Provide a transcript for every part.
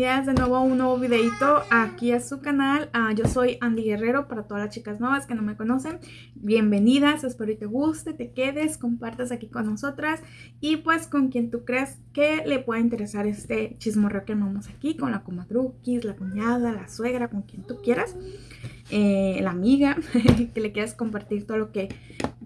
de nuevo un nuevo videito aquí a su canal. Uh, yo soy Andy Guerrero para todas las chicas nuevas que no me conocen. Bienvenidas, espero que te guste, te quedes, compartas aquí con nosotras y pues con quien tú creas que le pueda interesar este chismorreo que armamos aquí con la comadruquis, la cuñada, la suegra, con quien tú quieras. Eh, la amiga que le quieras compartir todo lo que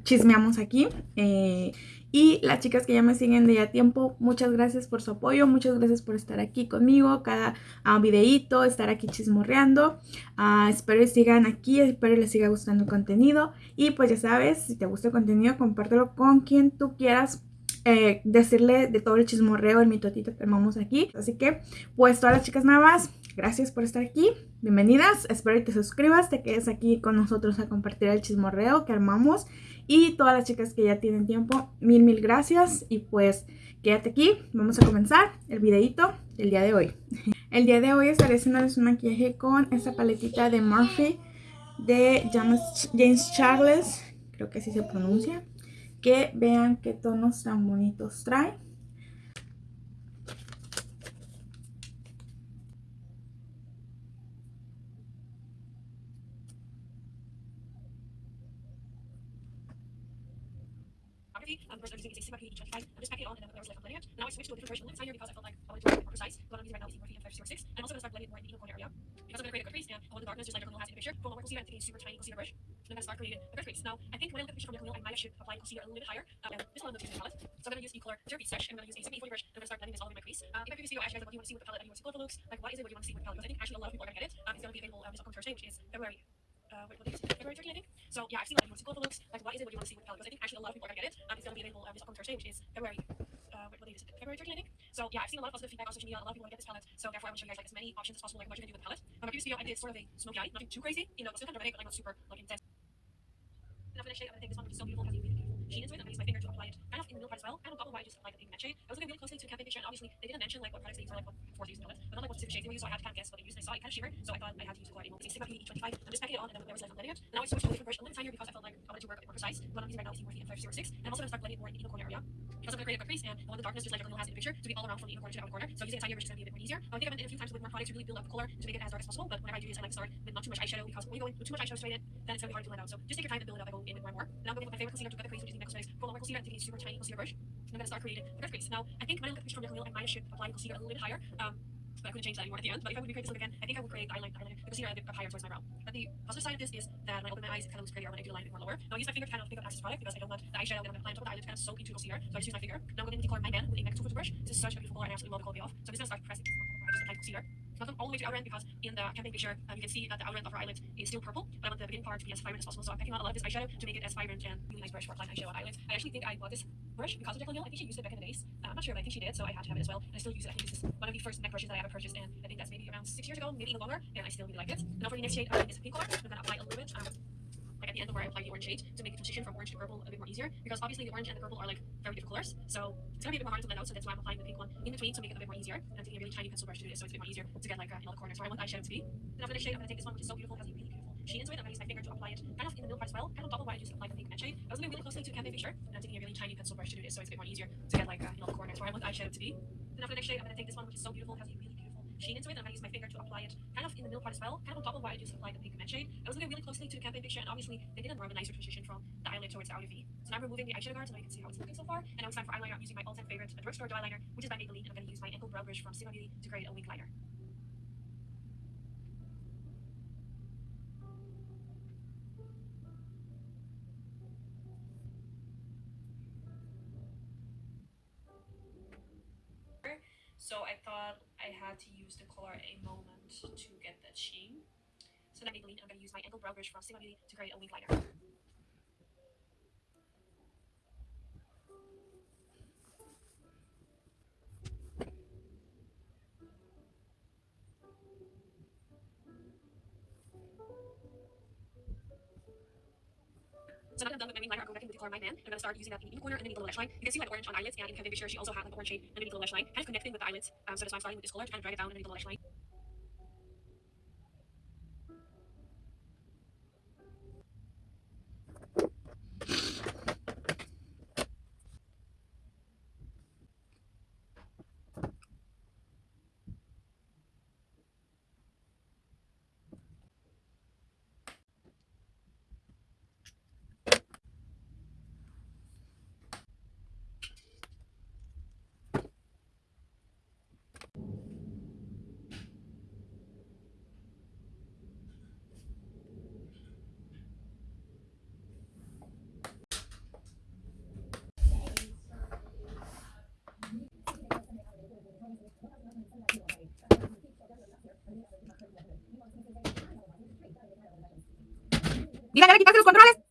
chismeamos aquí. Eh, y las chicas que ya me siguen de ya tiempo, muchas gracias por su apoyo, muchas gracias por estar aquí conmigo, cada uh, videíto, estar aquí chismorreando. Uh, espero que sigan aquí, espero les siga gustando el contenido. Y pues ya sabes, si te gusta el contenido, compártelo con quien tú quieras. Eh, decirle de todo el chismorreo, el mitotito que armamos aquí. Así que, pues todas las chicas nuevas, gracias por estar aquí. Bienvenidas. Espero que te suscribas, te quedes aquí con nosotros a compartir el chismorreo que armamos. Y todas las chicas que ya tienen tiempo, mil, mil gracias. Y pues quédate aquí, vamos a comenzar el videito del día de hoy. El día de hoy estaré haciéndoles un maquillaje con esta paletita de Murphy de James, James Charles, creo que así se pronuncia. Que vean qué tonos tan bonitos trae. Um, first I'm using a 60 by 25. I'm just packing it on and then there was like a blending it. Now I switched to a different version of here because I felt like I wanted to be more precise. What I'm using right now is Morphe M506. And I'm also going to start blending more in the inner corner area. Because I'm going to create a crease and I want the darkness just like everyone has in the picture. A more concealer, I'm taking a super tiny concealer brush. I'm going to start creating a crease. Now, I think when I look at the picture from your wheel, I might should apply concealer a little bit higher. Um, and this one going to use palette. So I'm going to use the color Derby Stretch. I'm going to use a 7040 brush. I'm going to start blending this all over my crease. Uh, in my previous video, I asked you guys what you want to see with the palette and you want to see it looks. Like, what is it what you want to see with the palette? Because I think actually a lot of people are going to get it. Um, it's going to be available um, this upcoming Thursday, which is February uh, what, what is it? February 13, I think. So yeah, I've seen of people looks. Like, what is it? What do you want to see with palette? Because I think actually a lot of people are gonna get it. Um, it's gonna be available um, this upcoming Thursday, which is February. Uh, what, date is it? February 13, I think. So yeah, I've seen a lot of positive feedback on social media. A lot of people want to get this palette. So therefore, I want to show you guys like as many options as possible, like what you're gonna do with the palette. Um, my previous video, I did sort of a smoky eye, nothing too crazy, you know, still kind of dramatic, but like not super like intense. And after the shade, I'm gonna take this one, is so beautiful, has a it. I'm gonna use my finger to apply it kind of in the middle part as well. And on top of why I just applied the shade. I was looking really closely to campaign picture, and obviously they didn't mention like what products they use or like what they use in palette, but not like what specific shades they use, so I had to kind of guess what they used. And I saw it kind of shimmer, so I thought I had to use the color Emo. It's a Sigma PE25. I'm just packing it on, and then there was like I'm letting it. And I switched to a different brush, a little tinier because I felt like I wanted to work a bit more precise. What I'm using right now is Morphe M506, and I'm also gonna start blending more in the inner corner area. Because I'm gonna create a crease, and I want the darkness just like everyone has in the picture to be all around from the inner corner to the outer corner. So using a tinier brush is gonna be a bit more easier. I think I've been in a few times with more products to really build up the color to make it as dark as possible. But whenever I do this, I like to start with not too much eyeshadow because when you go in with too much eyeshadow straight in, then it's gonna be hard to blend out. So just take your time and build it up. I go in with more and more. Now I'm going with my favorite concealer to get the crease, which is the NET Cosmetics Pro Concealer. I'm taking a super tiny concealer brush. I'm gonna start creating a good crease. Now I think when I look at the picture from your wheel, I might should apply the concealer a little bit higher. Um, but I couldn't change that anymore at the end. But if I would recreate this look again, I think I would create the eyeliner, eyeliner the concealer a bit higher towards my brow. But the positive side of this is that when I open my eyes, it kind of looks prettier when I do the line a bit more lower. Now I use my finger to kind of pick up excess product because I don't want the eyeshadow that I'm applying on top of the eyelid to kind of soak into the concealer. So I just use my finger. Now I'm going to the color My Man with a 2 brush. This is such a beautiful color and I absolutely love the quality of. So I'm just going to start pressing my just apply concealer. Not all the way to the outer end because in the campaign picture um, you can see that the outer end of her eyelid is still purple, but I want the beginning part to be as vibrant as possible. So I'm packing on a lot of this eyeshadow to make it as vibrant and really nice brush for applying eyeshadow on eyelids. I actually think I bought this brush because of Jaclyn Hill. I think she used it back in the days. Uh, I'm not sure, but I think she did, so I had to have it as well. And I still use it. I think this is one of the first MAC brushes that I ever purchased, and I think that's maybe around six years ago, maybe even longer, and I still really like it. Now for the next shade, uh, is pink color. I'm gonna apply a little bit. Um, the end of where I apply the orange shade to make the transition from orange to purple a bit more easier because obviously the orange and the purple are like very different colors so it's gonna be a bit more hard to blend out so that's why I'm applying the pink one in between to make it a bit more easier. And taking a really tiny pencil brush to do this so it's a bit more easier to get like uh, in all the corners where I want the eyeshadow to be and after the shade. I'm gonna take this one which is so beautiful has a really beautiful sheen into it. I'm gonna use my finger to apply it kind of in the middle part as well kind of top of I just applied the pink matte shade. I was moving really closely to a campaign picture and I'm taking a really tiny pencil brush to do this so it's a bit more easier to get like uh, in all the corners where I want the eyeshadow to be. And after the next shade I'm gonna take this one which is so beautiful has a really beautiful sheen into it. I'm gonna use my finger to apply it kind of in the middle part as well, kind of top of I just applied matte shade. I was looking really closely to the campaign picture, and obviously they did a more of a nicer transition from the eyelid towards the outer V. So now I'm removing the eyeshadow guard, so now you can see how it's looking so far. And now it's time for eyeliner. I'm using my all-time favorite drugstore eyeliner, which is by Maybelline, and I'm gonna use my angled brow brush from Sigma Beauty to create a wing liner. So I thought I had to use the color A Moment to get that sheen. So now Maybelline, I'm going to use my angled brow brush from Sigma Beauty to create a wing liner. So now that I'm done with my wing liner, I'm going back in with the color My Man. I'm going to start using that in the corner and the lash line. You can see like orange on eyelids, and in campaign picture, she also had like the orange shade underneath the lash line, kind of connecting with the eyelids. Um, so that's why I'm starting with this color to kind of drag it down underneath the lash line. Dígale a quitarse los controles.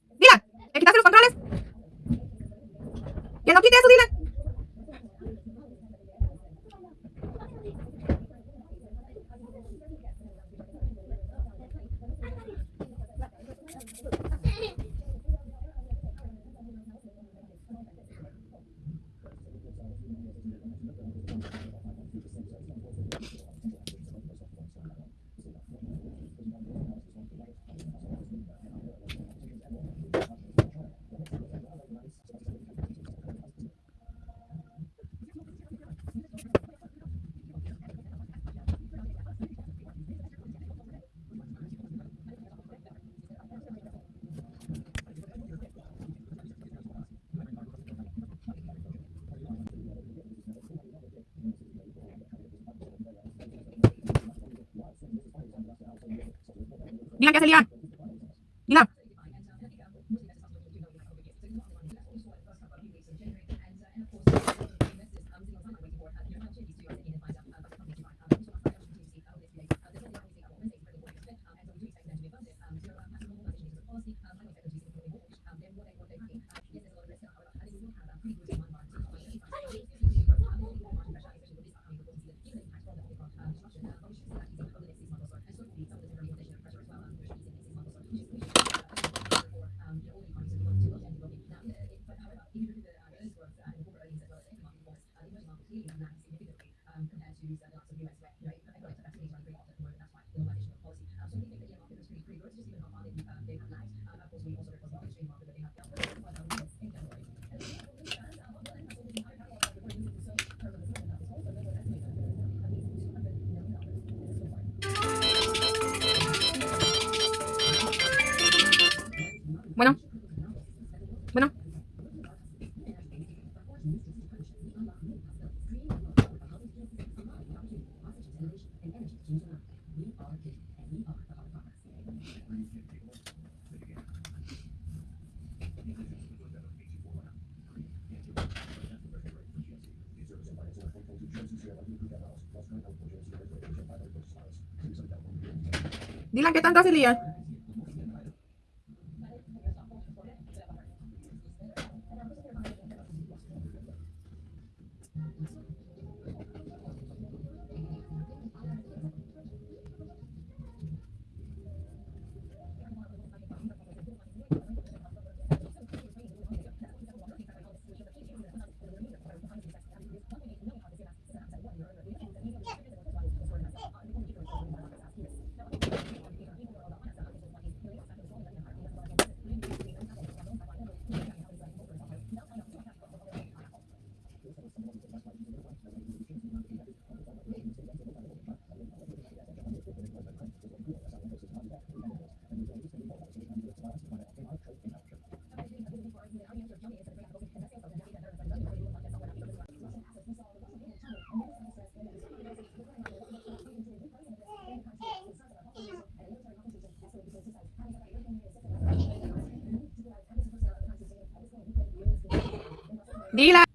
Mira qué. Di lang kita antas si Lian. Dila!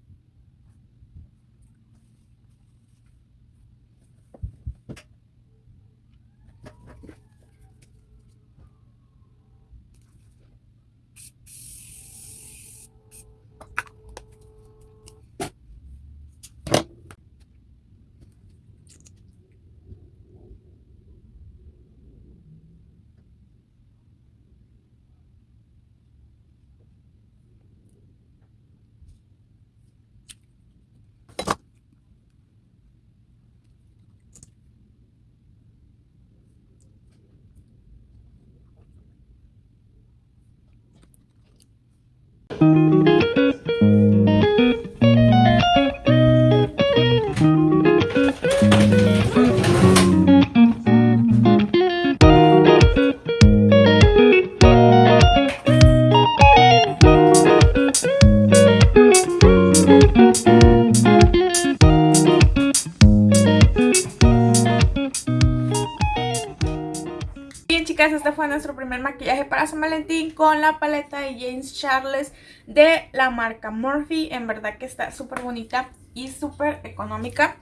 maquillaje para San Valentín con la paleta de James Charles de la marca Morphe. En verdad que está súper bonita y súper económica.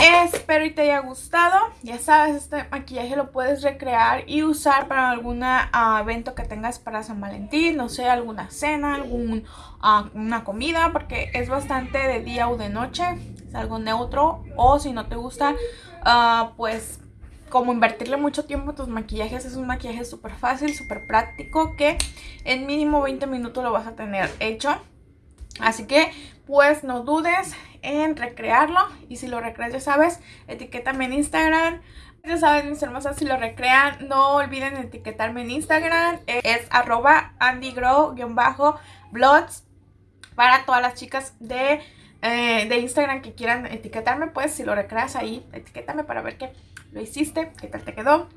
Espero y te haya gustado. Ya sabes, este maquillaje lo puedes recrear y usar para algún ah, evento que tengas para San Valentín. No sé, alguna cena, algún, uh, una comida, porque es bastante de día o de noche. Es algo neutro. O si no te gusta, ah, pues como invertirle mucho tiempo a tus maquillajes. Es un maquillaje súper fácil, súper práctico. Que en mínimo 20 minutos lo vas a tener hecho. Así que pues no dudes en recrearlo y si lo recreas ya sabes, etiquétame en Instagram. Ya saben mis hermosas, si lo recrean no olviden etiquetarme en Instagram. Es arroba andygrow-blogs para todas las chicas de, eh, de Instagram que quieran etiquetarme. Pues si lo recreas ahí, etiquétame para ver que lo hiciste, qué tal te quedó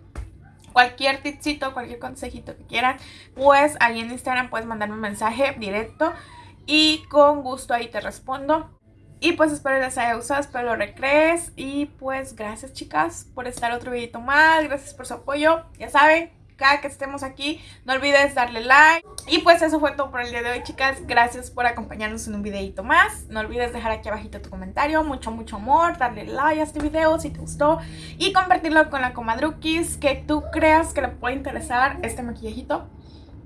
cualquier tipcito, cualquier consejito que quieran, pues ahí en Instagram puedes mandarme un mensaje directo y con gusto ahí te respondo. Y pues espero les haya gustado, espero lo recrees. Y pues gracias chicas por estar otro videito más. Gracias por su apoyo. Ya saben, que estemos aquí, no olvides darle like. Y pues eso fue todo por el día de hoy chicas. Gracias por acompañarnos en un videito más. No olvides dejar aquí abajito tu comentario. Mucho, mucho amor. Darle like a este video si te gustó. Y compartirlo con la comadrukis que tú creas que le puede interesar este maquillajito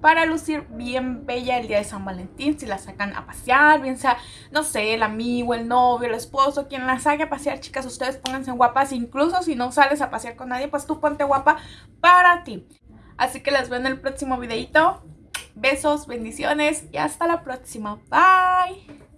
para lucir bien bella el día de San Valentín. Si la sacan a pasear, bien sea, no sé, el amigo, el novio, el esposo, quien la saque a pasear, chicas, ustedes pónganse guapas. Incluso si no sales a pasear con nadie, pues tú ponte guapa para ti. Así que las veo en el próximo videito. Besos, bendiciones y hasta la próxima. Bye.